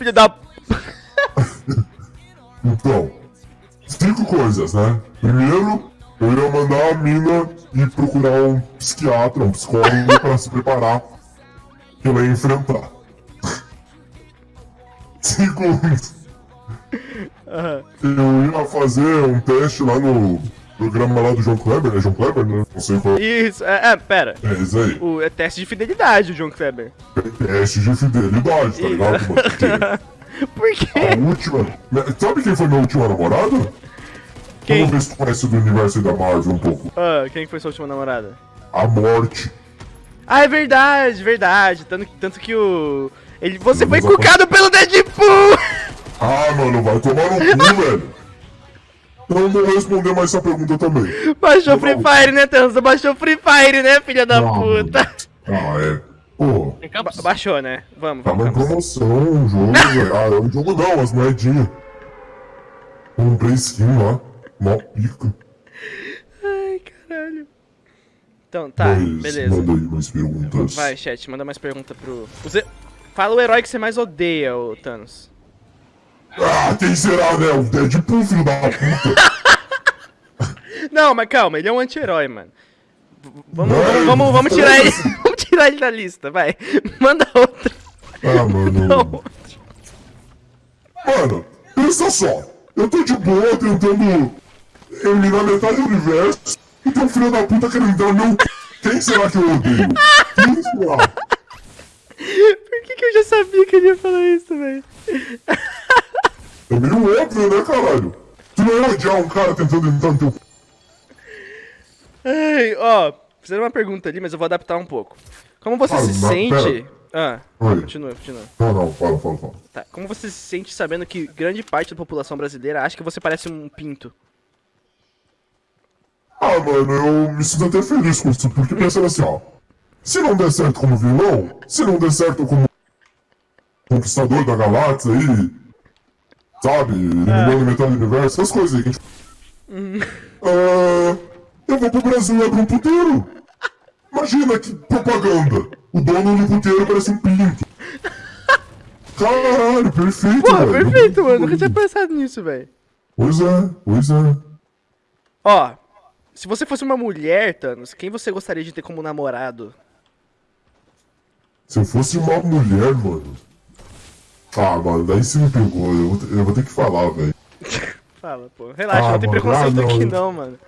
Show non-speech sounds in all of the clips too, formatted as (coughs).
Filho da... (laughs) Então, cinco coisas, né? Primeiro, eu ia mandar a mina ir procurar um psiquiatra, um psicólogo pra se preparar que ela ia enfrentar. (laughs) Segundo, eu ia fazer um teste lá no programa lá do João Kleber, né? João Kleber, né? Não sei qual. Isso, é, é, pera. É, isso aí. O, é teste de fidelidade, o João Kleber. Teste de fidelidade, tá ligado, mano? (laughs) Por quê? a última. Sabe quem foi minha última namorada? Quem? Vamos ver se tu conhece do universo da Marvel um pouco. Ah, quem que foi sua última namorada? A morte. Ah, é verdade, verdade. Tanto, tanto que o... Ele, você foi cucado pelo Deadpool! Ah, mano, vai tomar no cu, (laughs) velho. Eu não vou responder mais essa pergunta também. Baixou Não. Free Fire, né, Thanos? Baixou Free Fire, né, filha da Não. puta? Ah, é. Pô, Ba- baixou, né? Vamos, tava em vamos. promoção o jogo, velho. (laughs) Ah, o jogo não, as moedinhas. Comprei skin lá. Mó pica. Ai, caralho. Então, tá, Mas beleza. manda aí mais perguntas. Vai, chat, manda mais pergunta pro... Você... Fala o herói que você mais odeia, ô Thanos. Ah, quem será, né? O Deadpool, filho da puta. (laughs) Não, mas calma, ele é um anti-herói, mano. Vamos, vamos, vamos, tirar ele. foda-se. (laughs) Vamos tirar ele da lista, vai. (laughs) Manda outra. Ah, mano. Não. Mano, pensa só. Eu tô de boa tentando eliminar metade do universo e tem um filho da puta querendo entrar no meu. Quem será que eu odeio? Quem será? Por que, que eu já sabia que ele ia falar isso, velho? É meio óbvio, né, caralho? Tu não ia odiar um cara tentando entrar no teu. Ai, ó, fizeram uma pergunta ali, mas eu vou adaptar um pouco. Como você Ah, se mas sente. Ah, Oi. continua, continua. Não, não, fala, fala, fala. Tá, como você se sente sabendo que grande parte da população brasileira acha que você parece um pinto? Ah, mano, eu me sinto até feliz com isso, porque pensando assim, ó. Se não der certo como vilão, se não der certo como conquistador da galáxia aí, sabe, eliminando metade do universo, essas coisas aí que a gente. Ah, eu vou pro Brasil e abro um puteiro. Imagina que propaganda. O dono do puteiro parece um pinto. Caralho, perfeito, Porra, velho. perfeito, mano. Nunca tinha pensado nisso, velho. Pois é, pois é. Ó, se você fosse uma mulher, Thanos, quem você gostaria de ter como namorado? Se eu fosse uma mulher, mano. Ah, mano, daí você me pegou. Eu vou, ter- eu vou ter que falar, velho. (laughs) Fala, pô. Relaxa, Ah, não tem mano, preconceito ah, não. aqui não, mano.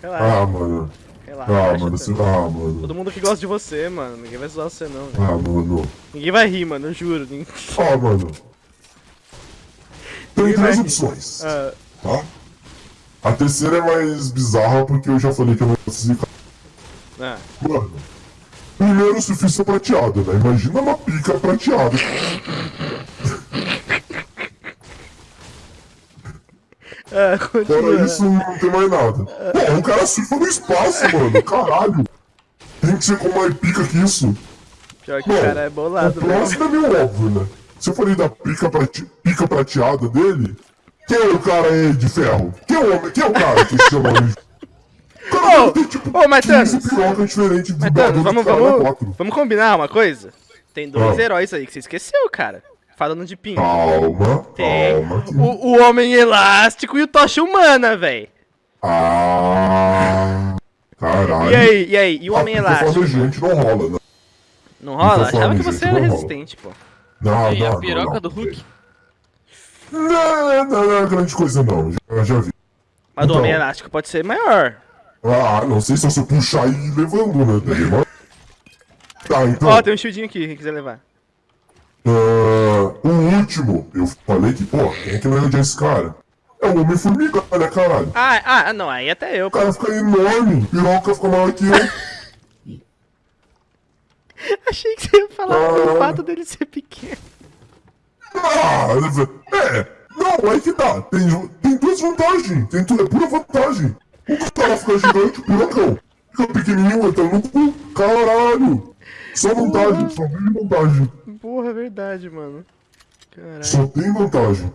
Relaxa, Ah, mano. relaxa. Ah, mano. Você, ah, mano. Todo mundo que gosta de você, mano. Ninguém vai zoar você, não, velho. Ah, mano. Ninguém vai rir, mano, eu juro. Ninguém... Ah, mano. Tem três opções. Ah, Tá? A terceira é mais bizarra porque eu já falei que eu não cara. ah. Mano. Primeiro o surfista prateado, né? Imagina uma pica prateada. Ah, Fora isso, não tem mais nada. Pô, o cara surfa no espaço, mano. Caralho. Tem que ser com mais pica que isso. Pior que Bom, o cara é o bolado, né? próximo é meio óbvio, né? Se eu falei da pica, prate... pica prateada dele, quem é o cara aí de ferro? Quem é o homem? Quem é o cara que se chama de O (laughs) cara Ô, tem tipo ô, mas 15 Thanos. pirocas diferentes de Mas, dublador Thanos, de vamos, vamos combinar uma coisa? Tem dois Ah. heróis aí que você esqueceu, cara. Falando de pinto. Calma, Tem calma. o, o Homem Elástico e o Tocha Humana, velho. Ah, caralho. E aí, e aí? E o A Homem Elástico? flamejante não rola, né? Não rola? Tô Achava que você gente, era resistente, pô. Não, E não, a piroca não. do Hulk? Não, não, não é grande coisa não, já, já vi. Mas do Então. Homem Elástico pode ser maior. Ah, não sei se eu puxar e levando, né? Tá, então. Ó, tem um shieldinho aqui, quem quiser levar. Ah, o último, eu falei que, pô, quem é que vai odiar esse cara? É o Homem-Formiga, né, caralho? Ah, ah, não, aí até eu, O cara fica enorme, piroca fica maior que eu. (laughs) Achei que você ia falar do Ah. fato dele ser pequeno. Ah, é. Não, aí que tá. Tem, tem duas vantagens. Tem tudo, é pura vantagem. O cara fica gigante, o pirocão. Fica pequenininho, entra no cu. Caralho. Só vantagem, só tem vantagem. Porra, é verdade, mano. Caralho. Só tem vantagem.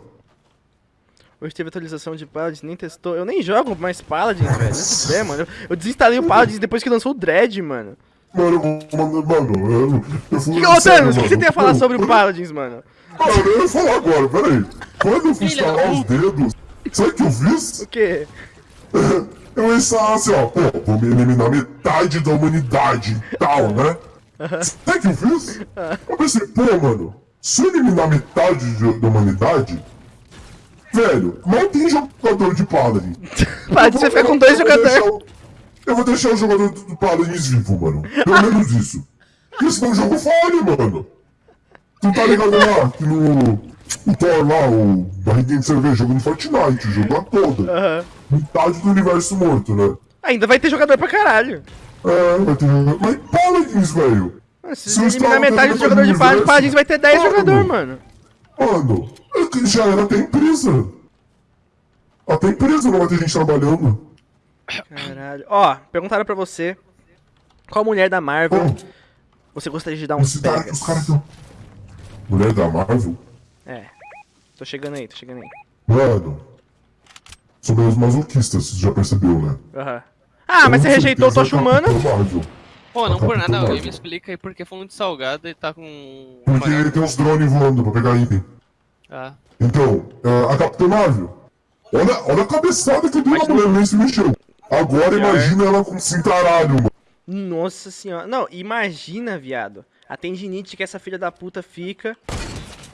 Hoje teve atualização de Paladins, nem testou. Eu nem jogo mais Paladins, velho. Não sei, mano. Eu, eu desinstalei o Paladins depois que lançou o Dread, mano. Mano, mano, mano, eu, fui. Que, ô, Thanos, o que você tem a falar sobre o Paladins, mano? Mano, eu ia falar agora, peraí. Quando eu fui instalar os dedos, sabe o que eu fiz? O quê? (laughs) Eu ia instalar assim, ó, pô, vou me eliminar metade da humanidade e tal, né? Sabe o que eu fiz? Eu pensei, pô, mano, se eu eliminar metade de- da humanidade, velho, mal tem jogador de Paladin. (laughs) Paladins, você fica com dois jogadores. o- Eu vou deixar o jogador do Paladins vivo, mano. Pelo menos (laughs) isso. Porque senão o jogo fale, mano. Tu tá ligado lá que no. O Thor lá, o barriguinho de cerveja jogando Fortnite, jogou a toda. Metade do universo morto, né? Ainda vai ter jogador pra caralho. Vai ter jogador. Mas Paladins, velho! Se eliminar metade do jogador de universo, Paladins vai ter 10 mano. jogador, mano. Mano, é que já era até empresa. Até empresa não vai ter gente trabalhando. Caralho. Ó, perguntaram pra você qual mulher da Marvel Pô, você gostaria de dar uns cara, pegas. os caras estão. Mulher da Marvel? É. Tô chegando aí, tô chegando aí. Mano. Sou meio masoquista, você já percebeu, né? Aham. Ah, mas você rejeitou Tocha Humana? Pô, não por Capitão nada, alguém me explica aí porque foi muito salgado e tá com. Porque tem uns drones voando pra pegar item. Ah, Então, é, a Capitã Marvel. Olha, olha a cabeçada que deu a mulher, nem se mexeu. Agora imagina ela com cintaralho, mano. Nossa senhora. Não, imagina, viado. A tendinite que essa filha da puta fica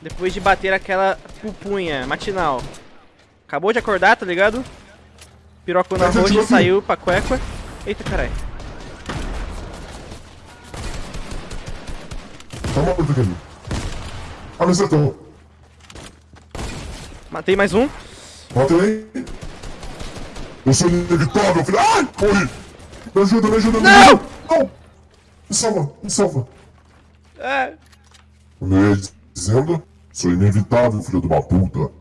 depois de bater aquela pupunha matinal. Acabou de acordar, tá ligado? Pirocou na roxa, saiu pra cueca. Eita, caralho. Tá morto aqui. Me acertou. Matei mais um. Matei. Eu sou inevitável, filho. Ai, morri. Me ajuda, me ajuda, me Não! ajuda. Não! Me salva, me salva. É. Como eu ia dizendo, sou inevitável, filho de uma puta.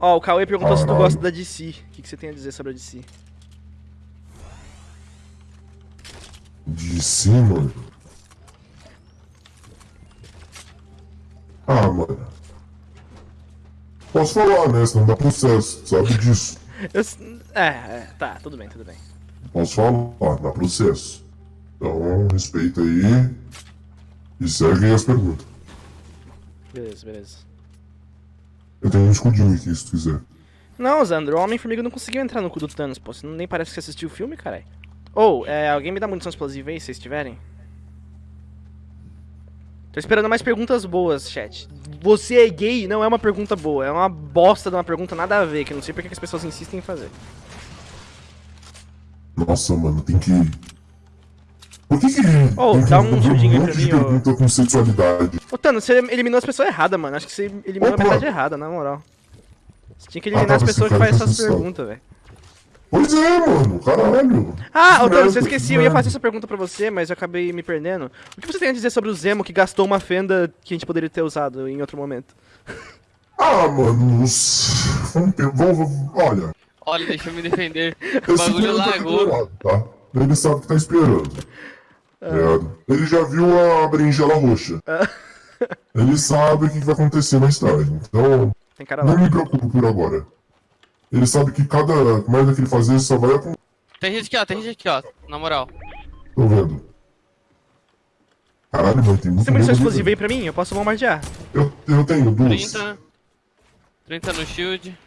Ó, o Cauê perguntou se tu gosta da DC. O que, que você tem a dizer sobre a DC? De cima. Ah, mano. Posso falar, né? Senão dá processo, sabe disso. (laughs) Eu É, é, tá, tudo bem, tudo bem. Posso falar, dá processo. Então, respeita aí. E segue aí as perguntas. Beleza, beleza. Eu tenho um escudinho aqui, se tu quiser. Não, Zandro, o Homem-Formiga não conseguiu entrar no cu do Thanos, pô. Você nem parece que você assistiu o filme, caralho. Ou, é, alguém me dá munição explosiva aí, se vocês tiverem? Tô esperando mais perguntas boas, chat. Você é gay não é uma pergunta boa, é uma bosta de uma pergunta nada a ver, que eu não sei porque que as pessoas insistem em fazer. Nossa, mano, tem que. Por que que. Que dá um judinho aí pra mim, ô. pergunta com sexualidade. Ô, Thanos, você eliminou as pessoas erradas, mano. Acho que você eliminou Opa. a metade errada, na moral. Você tinha que Ah, eliminar tá, as você pessoas que fazem essas perguntas, velho. Pois é, mano, caralho. Ah, ô Que Thanos, eu merda, esqueci, que eu ia fazer essa pergunta pra você, mas eu acabei me perdendo. O que você tem a dizer sobre o Zemo que gastou uma fenda que a gente poderia ter usado em outro momento? (laughs) Ah, mano. os- Vamos, pe- vamos, olha. olha, deixa eu me defender. (laughs) O Esse bagulho tá lagou. preparado, tá? Ele sabe que tá esperando. Ligado? Ele já viu a berinjela roxa. (laughs) Ele sabe o que vai acontecer mais tarde. Então, Tem cara lá. não me preocupo por agora. Ele sabe que cada merda que ele fazer só vai acontecer. Tem gente aqui, ó, tem gente aqui, ó. Na moral. Tô vendo. Caralho, mano, tem muito Você tem munição explosiva aí pra mim? Eu posso bombardear. Eu, eu tenho duas. 30. 30 no shield.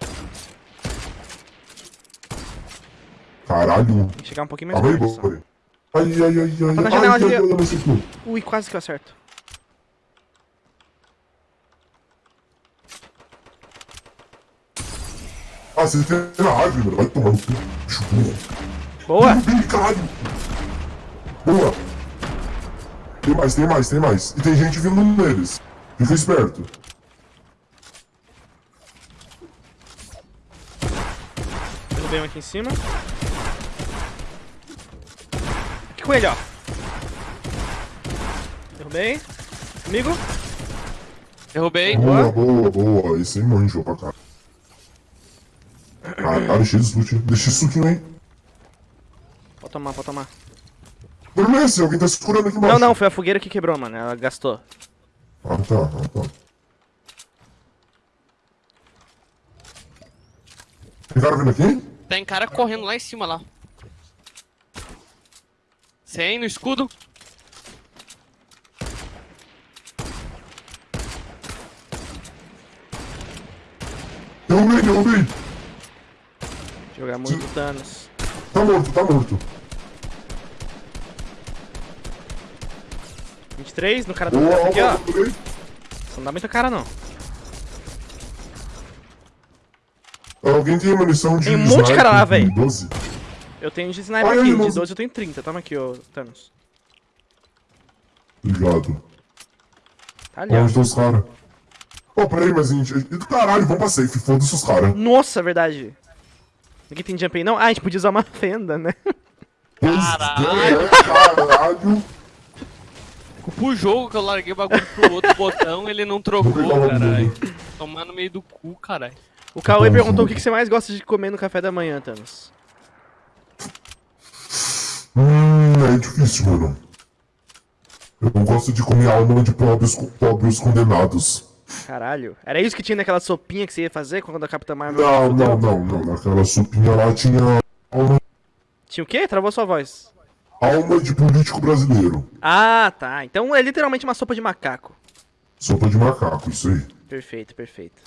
Caralho. Tem que chegar um pouquinho mais Calma aí, perto. só. Ai, ai, ai, ai. Tá na ai, janela ai, ai, ai. Ui, quase que eu acerto. Ah, você tem na árvore, mano. Vai tomar no cu. Boa! Caralho. Boa. Tem mais, tem mais, tem mais. E tem gente vindo neles. Fica esperto. Derrubei um aqui em cima. Aqui com ele, ó. Derrubei. Comigo. Derrubei. Boa, boa, boa. Esse aí manjou pra cá. Caralho, cheio de loot. Deixa esse suquinho aí. Pode tomar, pode tomar. Dormece, alguém tá se curando aqui embaixo. Não, não, foi a fogueira que quebrou, mano. Ela gastou. Ah, tá, ah, tá. Tem cara vindo aqui? Tem cara correndo lá em cima lá. 100 no escudo. Derrubei, derrubei. Jogar muito Thanos. Tá morto, tá morto. 23 no cara do Boa, aqui, ó. não dá muita cara, não. Alguém tem munição de Tem um monte de cara lá, véi. 12? Eu tenho de sniper Ai, aqui, de 12 eu tenho 30. Toma aqui, ô Thanos. Obrigado. Tá ali, estão os caras? Ô, peraí, mas a gente... do Caralho, vamos pra safe, foda-se os caras. Nossa, verdade. Ninguém tem jump aí, não? Ah, a gente podia usar uma (laughs) fenda, né? Caralho. Caralho. Pro jogo que eu larguei o bagulho pro outro botão, ele não trocou, caralho. Tomar no meio do cu, caralho. O Cauê Bom, perguntou o que que você mais gosta de comer no café da manhã, Thanos. Hum, é difícil, mano. Eu não gosto de comer alma de pobres, pobres condenados. Caralho. Era isso que tinha naquela sopinha que você ia fazer quando a Capitã Marvel Não, não, não, não. Naquela sopinha lá tinha alma, Tinha o quê? Travou sua voz. alma de político brasileiro. Ah, tá. Então é literalmente uma sopa de macaco. Sopa de macaco, isso aí. Perfeito, perfeito.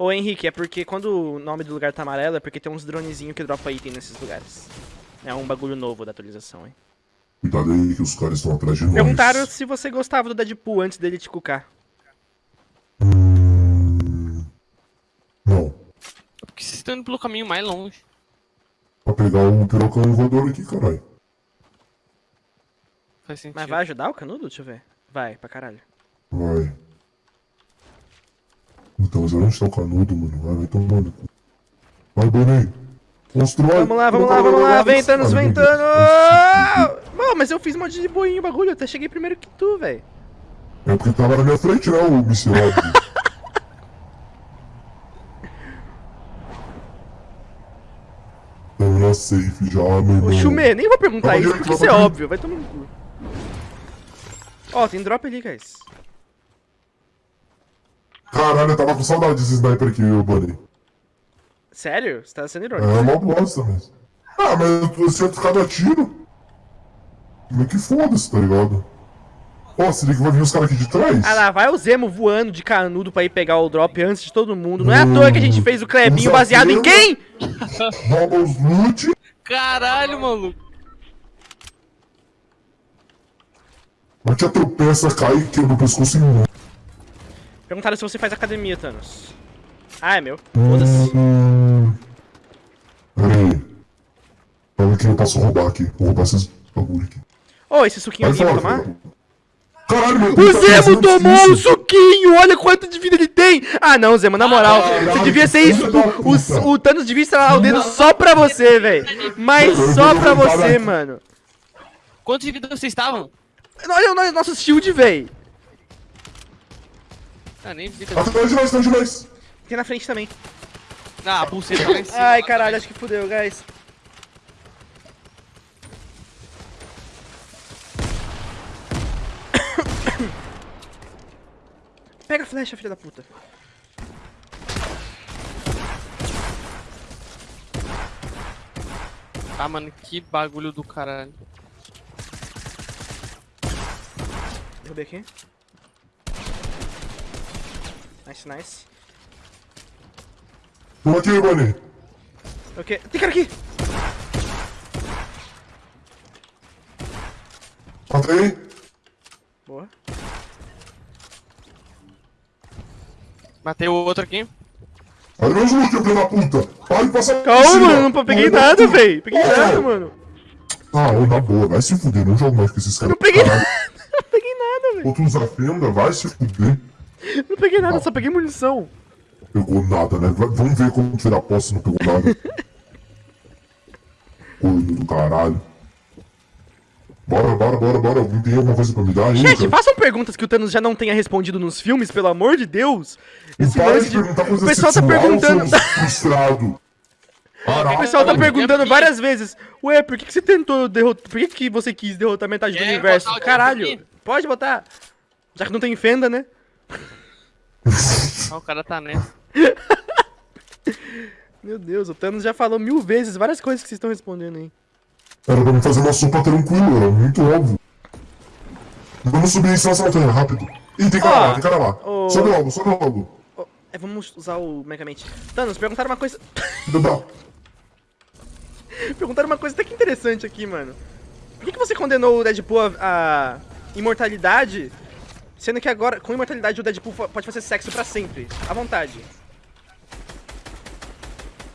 Ô Henrique, é porque quando o nome do lugar tá amarelo é porque tem uns dronezinhos que dropa item nesses lugares. É um bagulho novo da atualização, hein? Cuidado aí que os caras estão atrás de nós. Perguntaram se você gostava do Deadpool antes dele te cucar. Hum... Não. Porque vocês estão indo pelo caminho mais longe. Pra pegar o pirocão voador aqui, caralho. Faz sentido. Mas vai ajudar o canudo? Deixa eu ver. Vai, pra caralho. Vai. Então, mas onde tá o canudo, mano? Vai, vai tomando. Vai, Bonnie. Constrói. Vamos lá, vamos lá, vamos lá. Vem, Thanos, vem, Thanos! Mano, mas eu fiz um monte de boinho bagulho. Eu até cheguei primeiro que tu, velho. É porque tava na minha frente, né, o miserável. Tamo na safe já, meu irmão. Chumê, nem vou perguntar isso porque isso é óbvio. Vai tomar no cu. Ó, tem drop ali, guys. Caralho, eu tava com saudade desse sniper aqui, ô Bunny. Sério? Você tá sendo É irônico. uma bosta, mas... Ah, mas eu tô- eu tinha ficado a tiro. Mas que foda-se, tá ligado? Ó, se liga que vai vir os caras aqui de trás. Ah lá, vai o Zemo voando de canudo pra ir pegar o drop antes de todo mundo. Não é à toa que a gente fez o Clebinho baseado em quem? (laughs) Rouba os loot. Caralho, maluco. Mas te tropeça, cai e quebra o pescoço em um. Perguntaram se você faz academia, Thanos. Ah, é meu. Foda-se. Hum... Pera aí. Fala que eu posso roubar aqui. Vou roubar esses bagulho aqui. Ô, esse suquinho Vai aqui, vai tomar? Caralho, meu O Deus, tá Zemo tomou um difícil. suquinho! Olha quanto de vida ele tem! Ah, não, Zemo, na moral, caralho, você devia ser isso. O, o, o Thanos devia estralar o dedo só pra você, velho. Mas só pra você, mano. Quantos de vida vocês estavam? Olha o no- nosso shield, velho. Ah, nem vida. Atrás de nós, atrás de nós. Tem na frente também. Ah, a pulseira tá lá em cima. Ai, caralho, acho que fudeu, guys. (coughs) Pega a flecha, filha da puta. Ah, mano, que bagulho do caralho. Derrubei aqui. Nice, nice. Vamos aqui, Bunny. Ok. Tem cara aqui! Matei. Boa. Matei o outro aqui. Olha meus loot, filho da puta. Para de passar Calma, mano, não peguei Olha nada, velho. Peguei Oh. nada, mano. Ah, ô, na boa, vai se fuder, não jogo mais com esses caras. Não (laughs) peguei nada, não peguei nada, velho. Ou tu usa fenda, vai se fuder. Não peguei nada, só peguei munição. Pegou nada, né? Vamos ver como tirar posse não pegou nada. (laughs) Corno do caralho. Bora, bora, bora, bora. Alguém tem alguma coisa pra me dar aí? Gente, cara? façam perguntas que o Thanos já não tenha respondido nos filmes, pelo amor de Deus. Esse Para de perguntar coisa O pessoal tá perguntando... frustrado. (laughs) O pessoal tá perguntando aqui. várias vezes, ué, por que, que você tentou derrotar. Por que, que você quis derrotar metade do Quer universo? Caralho, pode botar. Já que não tem fenda, né? (laughs) Ah, o cara tá nessa. (laughs) Meu Deus, o Thanos já falou mil vezes várias coisas que vocês estão respondendo aí. Era pra me fazer uma sopa tranquila, era muito óbvio. Vamos subir em cima dessa montanha, rápido. Ih, tem cara lá, tem cara lá. ô. Sobe logo, sobe logo. Oh, é, vamos usar o Megamente. Thanos, perguntaram uma coisa. (laughs) Perguntaram uma coisa até que interessante aqui, mano. Por que, que você condenou o Deadpool a, a imortalidade, sendo que agora, com imortalidade, o Deadpool pode fazer sexo pra sempre? À vontade.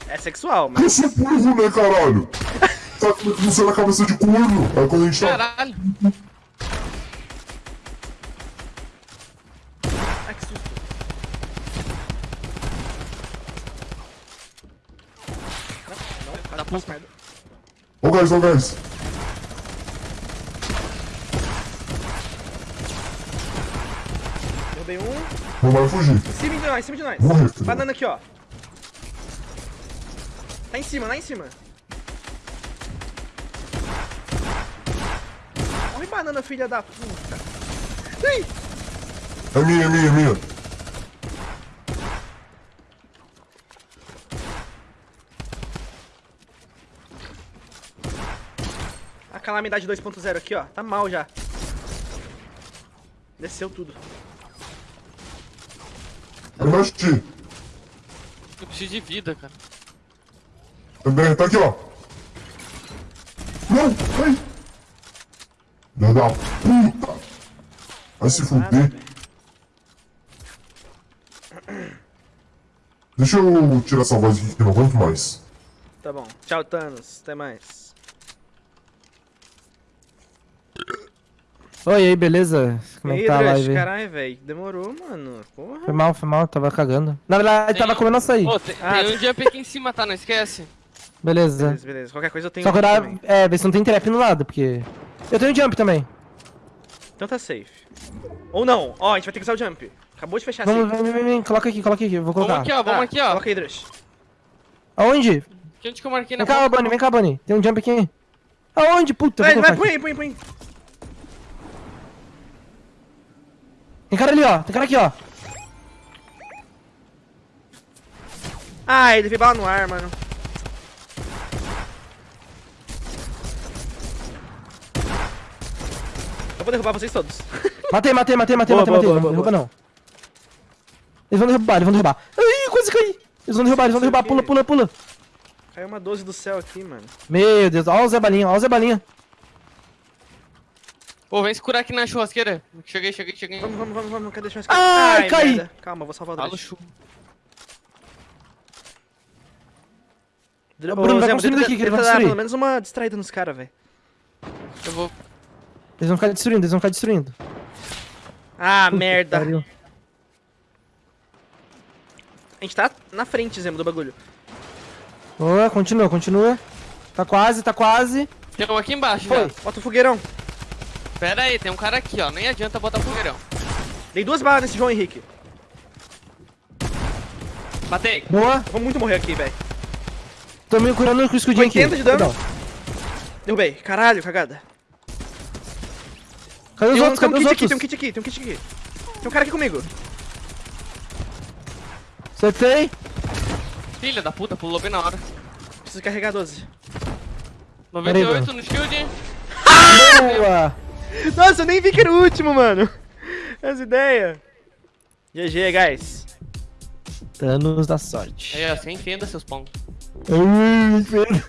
É sexual, mas. Eu sou burro, né, caralho? (laughs) Tá como é que funciona a cabeça de corno? Aí quando a gente tá... Caralho. Ai, que susto. Não, não, Da faço merda. Ô, guys, ô, guys. Derrubei um. Não vai fugir. Em cima de nós, em cima de nós. Morre, filho. Banana aqui, ó. Tá em cima, lá em cima. Morre banana, filha da puta. Ih! É minha, é minha, é minha. A calamidade 2.0 aqui, ó. Tá mal já. Desceu tudo. É mais ti. Eu preciso de vida, cara. Também, tá aqui, ó. Não, ai. Filha da puta. Vai se fuder. Deixa eu tirar essa voz aqui que eu não aguento mais. Tá bom. Tchau, Thanos. Até mais. Oi, aí, beleza? Como é que tá a live? aí? caralho, velho. Demorou, mano. Porra. Foi mal, foi mal, tava cagando. Na verdade, Tem tava um- comendo açaí. Ô, tem, Ah, tem um jump aqui em cima, tá? Não esquece. Beleza. Beleza, beleza. Qualquer coisa eu tenho Só olhar, também. é, ver se não tem trap no lado, porque... Eu tenho jump também. Então tá safe. Ou não. Ó, a gente vai ter que usar o jump. Acabou de fechar Vamos, safe. vem, vem, vem, coloca aqui, coloca aqui, eu vou Vamos colocar. aqui, ó. Vamos Tá, aqui, ó. Coloca aí, Drush. Aonde? Que onde que eu marquei Vem na cá, Bunny, vem cá, Bunny. Tem um jump aqui. Aonde, puta? Vai, vai, põe aí, põe, põe. Tem cara ali, ó. Tem cara aqui, ó. Ah, ele veio bala no ar, mano. Eu vou derrubar vocês todos. (laughs) Matei, matei, matei, matei, Boa, matei, boa, matei. boa, não boa, derruba, não. Eles vão derrubar, eles vão derrubar. Ai, quase caí. Eles vão derrubar, eles vão derrubar. Pula, pula, pula. Caiu uma 12 do céu aqui, mano. Meu Deus, ó o Zé Balinha, ó o Zé Balinha. Ô, vem se curar aqui na churrasqueira. Cheguei, cheguei, cheguei. Vamos, vamos, vamos, vamos. Cadê o Ai, caí. merda. Calma, vou salvar o Drush. chu. Bruno, vai construindo tenta- aqui que ele vai destruir. pelo menos uma distraída nos caras, velho. Eu vou. Eles vão ficar destruindo, eles vão ficar destruindo. Ah, Puta merda. pariu. A gente tá na frente, Zemo, do bagulho. Boa, continua, continua. Tá quase, tá quase. Tem um aqui embaixo, Foi. já. Bota o fogueirão. Pera aí, tem um cara aqui, ó. Nem adianta botar fogueirão. Dei duas balas nesse João Henrique. Matei. Boa. Vou muito morrer aqui, velho. Tô me curando com o escudinho aqui. 80 de dano. Derrubei. Caralho, cagada. Cadê os Tem um, outros? tem um Cadê os kit aqui, tem um kit aqui, tem um kit aqui. Tem um cara aqui comigo. Acertei. Filha da puta, pulou bem na hora. Preciso carregar 12. 98 no shield. Boa. Nossa, eu nem vi que era o último, mano. Essa ideia. GG, guys. Thanos da sorte. Aí, ó, você entenda seus pão. Ai, Pedro.